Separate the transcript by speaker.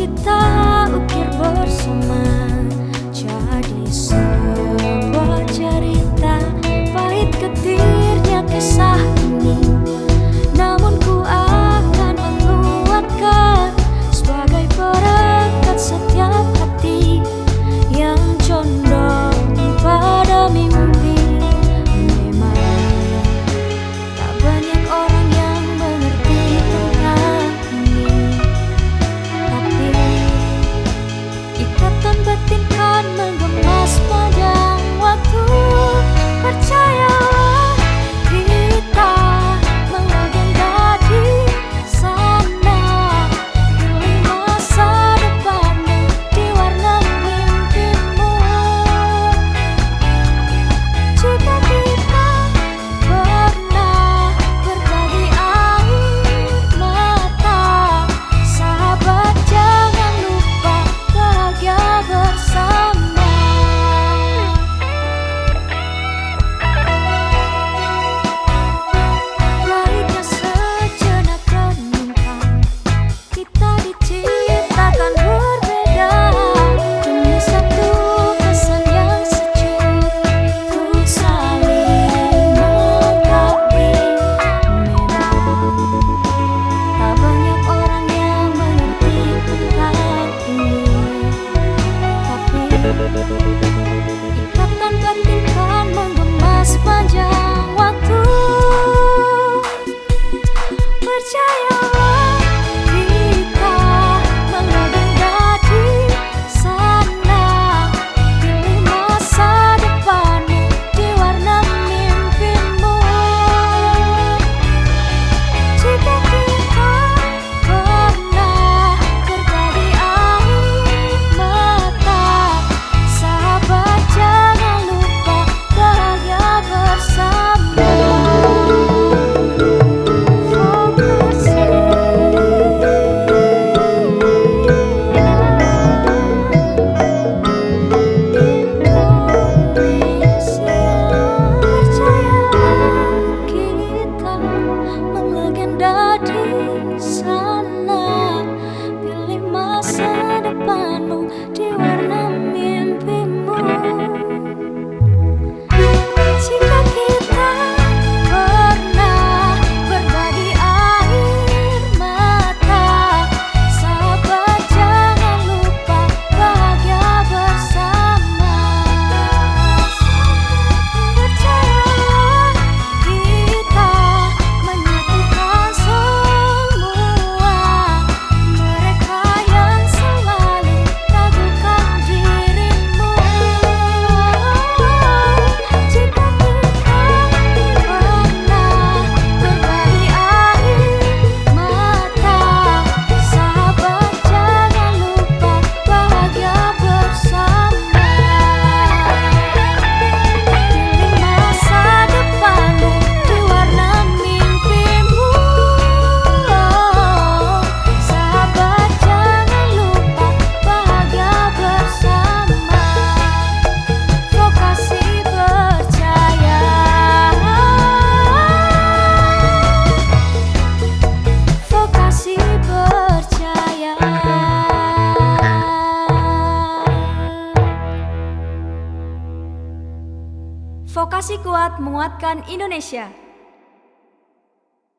Speaker 1: kita sana Vokasi kuat menguatkan Indonesia.